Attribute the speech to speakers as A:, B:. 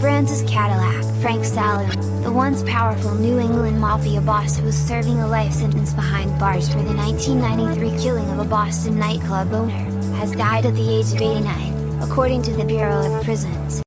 A: Francis Cadillac Frank Salemme, the once powerful New England Mafia boss who was serving a life sentence behind bars for the 1993 killing of a Boston nightclub owner, has died at the age of 89, according to the Bureau of Prisons.